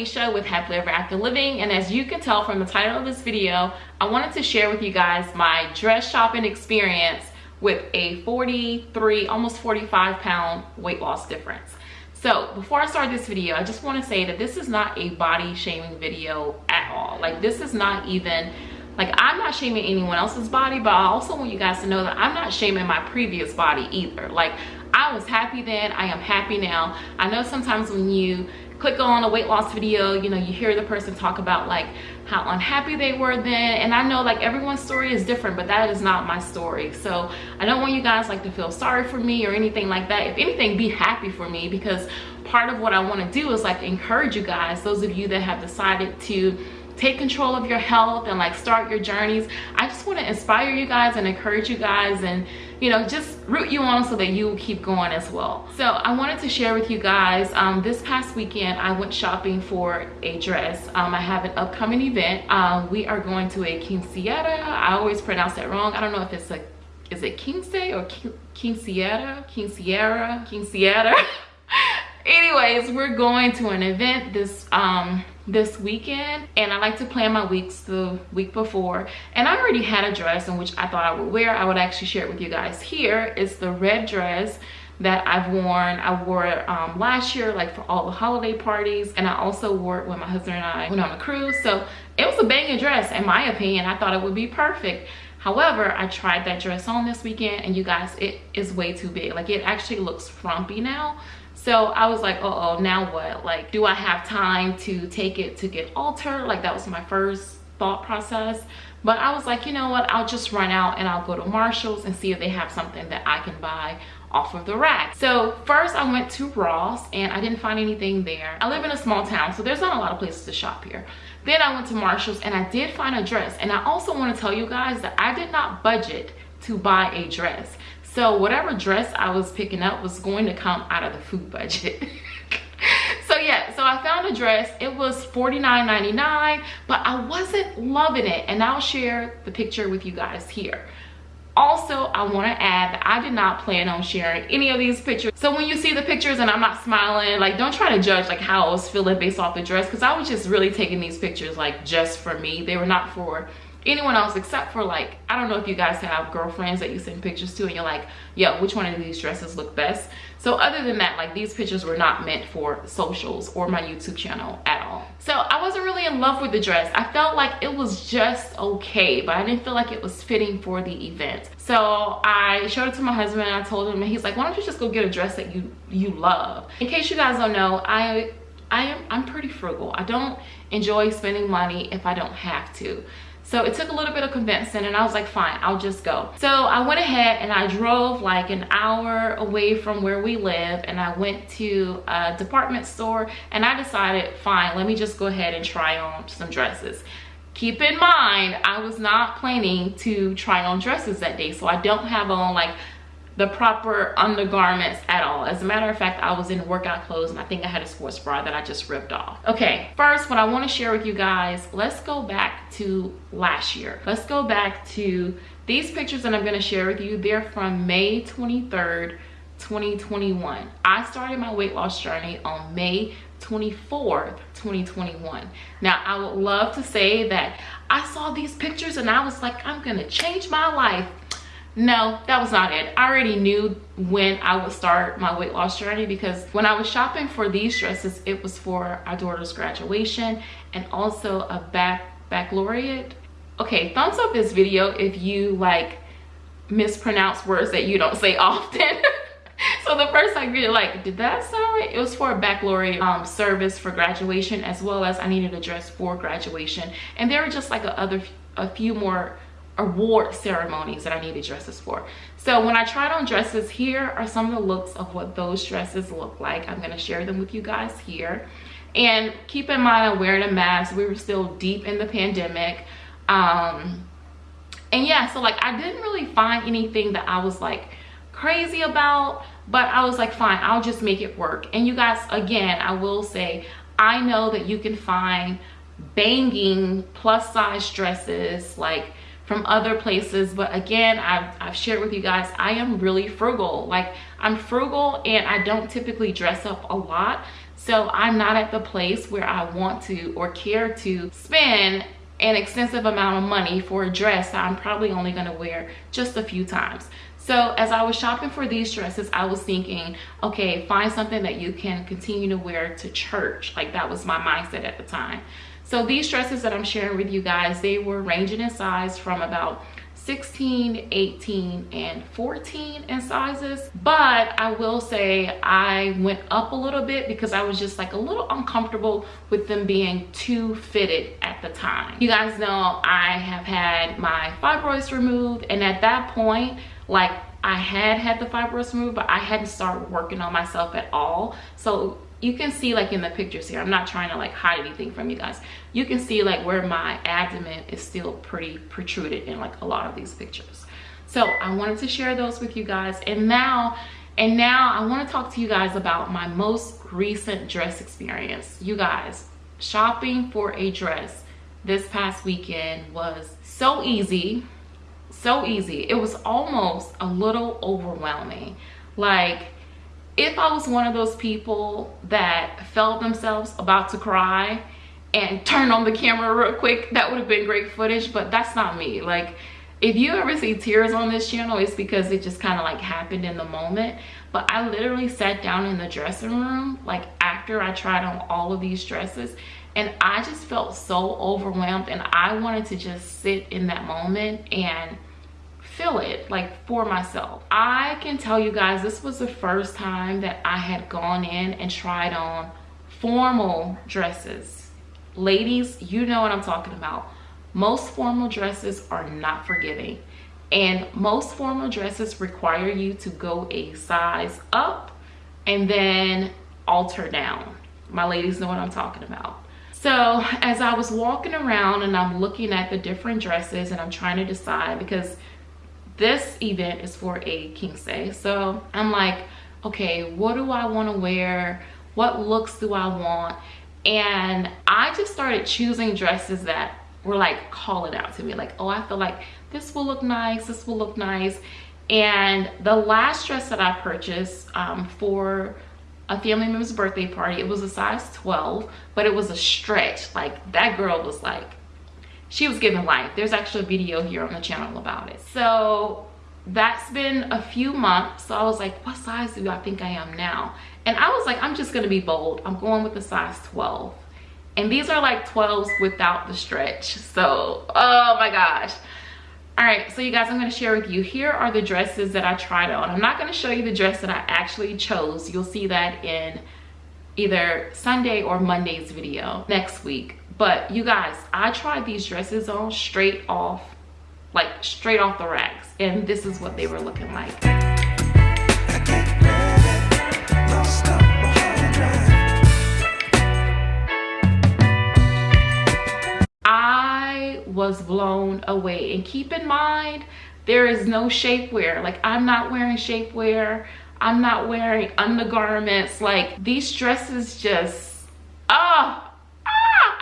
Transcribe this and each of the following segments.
Alicia with Happily Ever After Living and as you can tell from the title of this video, I wanted to share with you guys my dress shopping experience with a 43, almost 45 pound weight loss difference. So before I start this video, I just want to say that this is not a body shaming video at all. Like this is not even, like I'm not shaming anyone else's body, but I also want you guys to know that I'm not shaming my previous body either. Like I was happy then, I am happy now. I know sometimes when you click on a weight loss video you know you hear the person talk about like how unhappy they were then. And i know like everyone's story is different but that is not my story. So i don't want you guys like to feel sorry for me or anything like that. If anything be happy for me because part of what i want to do is like encourage you guys those of you that have decided to take control of your health and like start your journeys. I just want to inspire you guys and encourage you guys and you know just root you on so that you keep going as well. So i wanted to share with you guys um, this past weekend i went shopping for a dress. Um, i have an upcoming event. Um, we are going to a quinceañera. I always pronounce that wrong. I don't know if it's a is it quince or quinceañera? Quinceañera? Quinceañera? Anyways we're going to an event this um this weekend and I like to plan my weeks the week before. And I already had a dress in which I thought I would wear. I would actually share it with you guys. Here it's the red dress that I've worn. I wore it um, last year like for all the holiday parties and I also wore it when my husband and I went on a cruise. So it was a banging dress in my opinion. I thought it would be perfect. However i tried that dress on this weekend and you guys it is way too big. Like it actually looks frumpy now so i was like uh oh now what? Like do i have time to take it to get altered? Like that was my first thought process. But i was like you know what? I'll just run out and i'll go to marshall's and see if they have something that i can buy off of the rack. So first i went to ross and i didn't find anything there. I live in a small town so there's not a lot of places to shop here. Then i went to marshall's and i did find a dress. And i also want to tell you guys that i did not budget to buy a dress so whatever dress I was picking up was going to come out of the food budget. so yeah, so I found a dress. It was $49.99, but I wasn't loving it. And I'll share the picture with you guys here. Also, I want to add that I did not plan on sharing any of these pictures. So when you see the pictures and I'm not smiling, like don't try to judge like how I was feeling based off the dress because I was just really taking these pictures like just for me. They were not for anyone else except for like i don't know if you guys have girlfriends that you send pictures to and you're like yeah which one of these dresses look best? So other than that like these pictures were not meant for socials or my youtube channel at all. So i wasn't really in love with the dress. I felt like it was just okay but i didn't feel like it was fitting for the event. So i showed it to my husband and i told him and he's like why don't you just go get a dress that you you love? In case you guys don't know i i am i'm pretty frugal. I don't enjoy spending money if i don't have to so it took a little bit of convincing and I was like, fine, I'll just go. So I went ahead and I drove like an hour away from where we live and I went to a department store and I decided, fine, let me just go ahead and try on some dresses. Keep in mind, I was not planning to try on dresses that day. So I don't have on like the proper undergarments at all. As a matter of fact, I was in workout clothes and I think I had a sports bra that I just ripped off. Okay, first what I wanna share with you guys, let's go back to last year. Let's go back to these pictures that I'm gonna share with you. They're from May 23rd, 2021. I started my weight loss journey on May 24th, 2021. Now, I would love to say that I saw these pictures and I was like, I'm gonna change my life no that was not it. I already knew when i would start my weight loss journey because when i was shopping for these dresses it was for our daughter's graduation and also a back baccalaureate okay thumbs up this video if you like mispronounce words that you don't say often. So the first time you're like did that sound right? It was for a baccalaureate um, service for graduation as well as i needed a dress for graduation. And there were just like a other a few more award ceremonies that I needed dresses for. So when I tried on dresses, here are some of the looks of what those dresses look like. I'm gonna share them with you guys here. And keep in mind, I'm wearing a mask. We were still deep in the pandemic. Um, and yeah, so like I didn't really find anything that I was like crazy about, but I was like, fine, I'll just make it work. And you guys, again, I will say, I know that you can find banging plus size dresses like from other places but again I've, I've shared with you guys I am really frugal like I'm frugal and I don't typically dress up a lot So I'm not at the place where I want to or care to spend an extensive amount of money for a dress that I'm probably only gonna wear just a few times. So as I was shopping for these dresses, I was thinking, okay, find something that you can continue to wear to church. Like that was my mindset at the time. So these dresses that I'm sharing with you guys, they were ranging in size from about 16 18 and 14 in sizes. But i will say i went up a little bit because i was just like a little uncomfortable with them being too fitted at the time. You guys know i have had my fibroids removed and at that point like i had had the fibroids removed but i hadn't started working on myself at all. So you can see like in the pictures here i'm not trying to like hide anything from you guys. You can see like where my abdomen is still pretty protruded in like a lot of these pictures. So i wanted to share those with you guys and now and now i want to talk to you guys about my most recent dress experience. You guys shopping for a dress this past weekend was so easy so easy. It was almost a little overwhelming. Like if I was one of those people that felt themselves about to cry and turn on the camera real quick, that would have been great footage, but that's not me. Like, if you ever see tears on this channel, it's because it just kind of like happened in the moment. But I literally sat down in the dressing room, like after I tried on all of these dresses, and I just felt so overwhelmed and I wanted to just sit in that moment and feel it like for myself. I can tell you guys this was the first time that i had gone in and tried on formal dresses. Ladies you know what i'm talking about. Most formal dresses are not forgiving and most formal dresses require you to go a size up and then alter down. My ladies know what i'm talking about. So as i was walking around and i'm looking at the different dresses and i'm trying to decide because this event is for a quince. So I'm like, okay, what do I want to wear? What looks do I want? And I just started choosing dresses that were like calling out to me like, oh, I feel like this will look nice, this will look nice. And the last dress that I purchased um, for a family member's birthday party, it was a size 12, but it was a stretch. Like that girl was like she was given life. There's actually a video here on the channel about it. So that's been a few months. So i was like what size do i think i am now? And i was like i'm just gonna be bold. I'm going with the size 12 and these are like 12s without the stretch. So oh my gosh. All right so you guys i'm to share with you. Here are the dresses that i tried on. I'm not to show you the dress that i actually chose. You'll see that in either sunday or monday's video next week. But you guys i tried these dresses on straight off like straight off the racks and this is what they were looking like. I was blown away. And keep in mind there is no shapewear. Like I'm not wearing shapewear I'm not wearing undergarments like these dresses just ah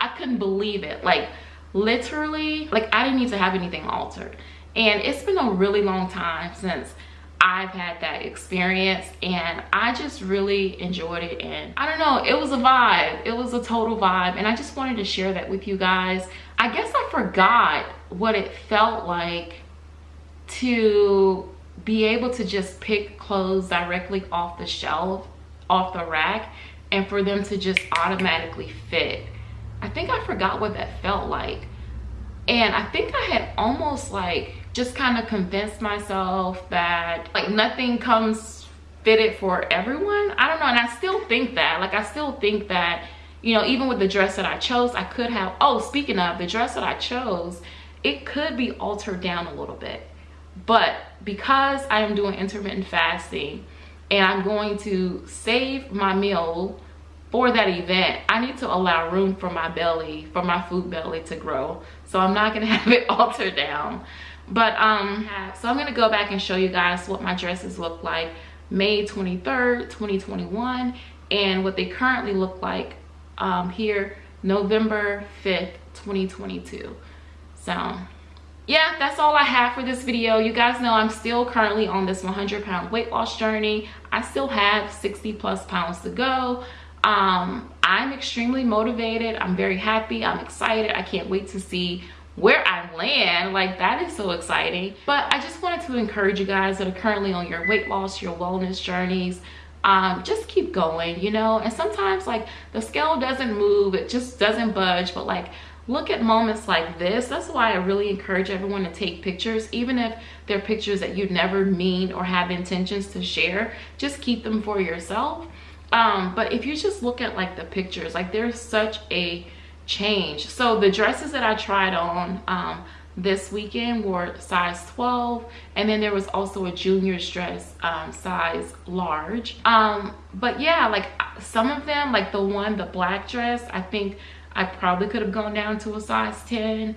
I couldn't believe it. Like literally, like I didn't need to have anything altered. And it's been a really long time since I've had that experience and I just really enjoyed it and I don't know it was a vibe it was a total vibe and I just wanted to share that with you guys I guess I forgot what it felt like to be able to just pick clothes directly off the shelf off the rack and for them to just automatically fit I think I forgot what that felt like. And I think I had almost like just kind of convinced myself that like nothing comes fitted for everyone. I don't know. And I still think that, like I still think that, you know, even with the dress that I chose, I could have, oh, speaking of the dress that I chose, it could be altered down a little bit. But because I am doing intermittent fasting and I'm going to save my meal for that event i need to allow room for my belly for my food belly to grow. So i'm not gonna have it altered down. But um so i'm gonna go back and show you guys what my dresses look like may 23rd 2021 and what they currently look like um here november 5th 2022 so yeah that's all i have for this video you guys know i'm still currently on this 100 pound weight loss journey i still have 60 plus pounds to go um, I'm extremely motivated. I'm very happy. I'm excited. I can't wait to see where I land. Like that is so exciting. But I just wanted to encourage you guys that are currently on your weight loss, your wellness journeys, um, just keep going, you know? And sometimes like the scale doesn't move, it just doesn't budge, but like look at moments like this. That's why I really encourage everyone to take pictures, even if they're pictures that you never mean or have intentions to share, just keep them for yourself. Um, but if you just look at like the pictures, like there's such a change. So the dresses that I tried on, um, this weekend were size 12 and then there was also a junior's dress um, size large um, but yeah like some of them like the one the black dress i think i probably could have gone down to a size 10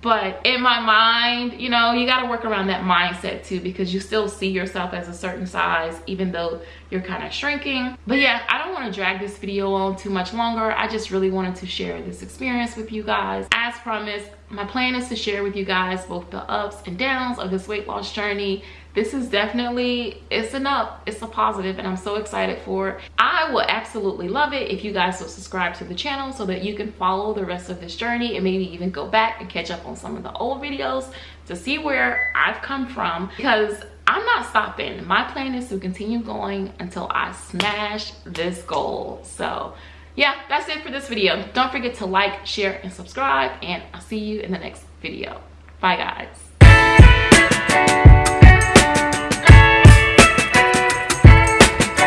but in my mind you know you got to work around that mindset too because you still see yourself as a certain size even though you're kind of shrinking. But yeah i don't want to drag this video on too much longer. I just really wanted to share this experience with you guys. As promised my plan is to share with you guys both the ups and downs of this weight loss journey this is definitely it's up it's a positive and i'm so excited for it. I will absolutely love it if you guys will subscribe to the channel so that you can follow the rest of this journey and maybe even go back and catch up on some of the old videos to see where i've come from. Because i'm not stopping. My plan is to continue going until i smash this goal. So yeah that's it for this video. Don't forget to like share and subscribe and i'll see you in the next video. Bye guys